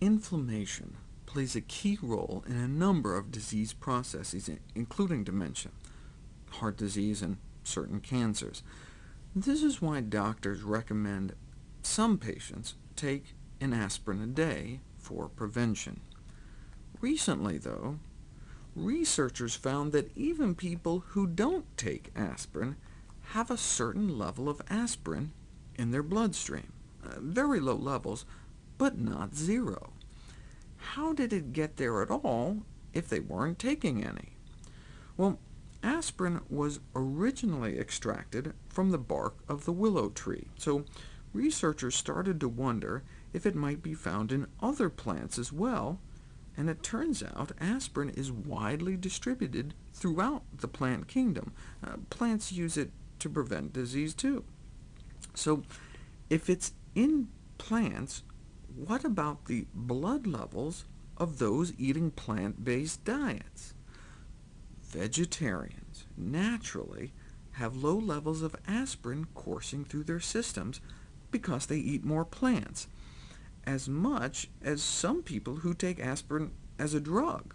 Inflammation plays a key role in a number of disease processes, including dementia, heart disease, and certain cancers. This is why doctors recommend some patients take an aspirin a day for prevention. Recently, though, researchers found that even people who don't take aspirin have a certain level of aspirin in their bloodstream. Uh, very low levels, but not zero. How did it get there at all if they weren't taking any? Well, aspirin was originally extracted from the bark of the willow tree, so researchers started to wonder if it might be found in other plants as well, and it turns out aspirin is widely distributed throughout the plant kingdom. Uh, plants use it to prevent disease too. So if it's in plants, what about the blood levels of those eating plant-based diets? Vegetarians naturally have low levels of aspirin coursing through their systems because they eat more plants, as much as some people who take aspirin as a drug.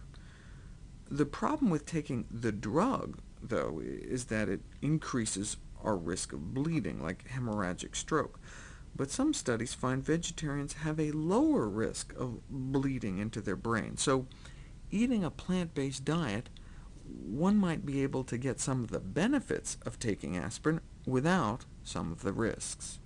The problem with taking the drug, though, is that it increases our risk of bleeding, like hemorrhagic stroke but some studies find vegetarians have a lower risk of bleeding into their brain. So eating a plant-based diet, one might be able to get some of the benefits of taking aspirin without some of the risks.